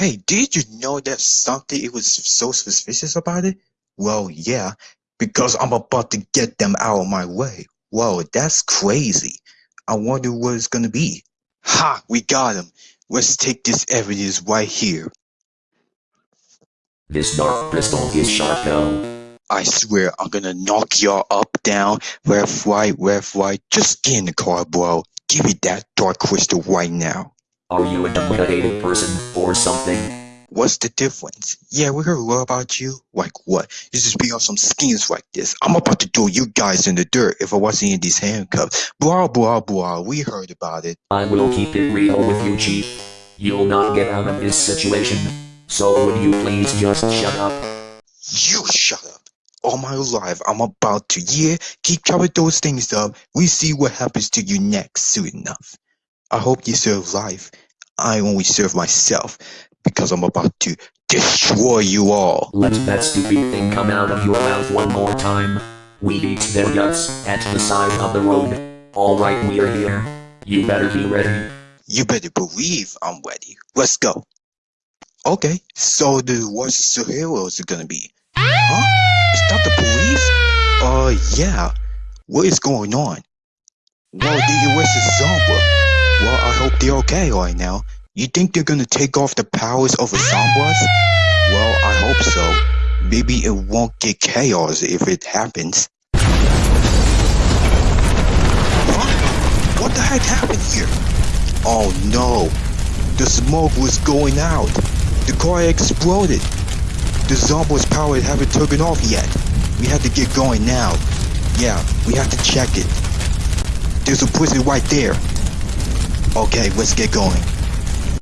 Hey, did you know that something it was so suspicious about it? Well, yeah, because I'm about to get them out of my way. Whoa, that's crazy. I wonder what it's gonna be. Ha! We got him. Let's take this evidence right here. This dark crystal is Sharko. I swear I'm gonna knock y'all up, down, left, right, left, right. Just get in the car, bro. Give me that dark crystal right now. Are you a demotivated person or something? What's the difference? Yeah, we heard a lot about you. Like what? You just be on some schemes like this. I'm about to throw you guys in the dirt if I wasn't in these handcuffs. Blah, blah, blah. We heard about it. I will keep it real with you, Chief. You'll not get out of this situation. So would you please just shut up? You shut up. All my life, I'm about to, yeah, keep covering those things up. We see what happens to you next soon enough. I hope you serve life. I only serve myself because I'm about to destroy you all. Let that stupid thing come out of your mouth one more time. We beat their guts at the side of the road. Alright, we're here. You better be ready. You better believe I'm ready. Let's go. Okay, so the what's the superheroes are gonna be? Huh? Is that the police? Uh, yeah. What is going on? Whoa, they arrested Zombra. Well, I hope they're okay right now. You think they're gonna take off the powers of a Zombras? Well, I hope so. Maybe it won't get chaos if it happens. Huh? What the heck happened here? Oh no! The smoke was going out. The car exploded. The Zombies power haven't taken off yet. We have to get going now. Yeah, we have to check it. There's a prison right there. Okay, let's get going.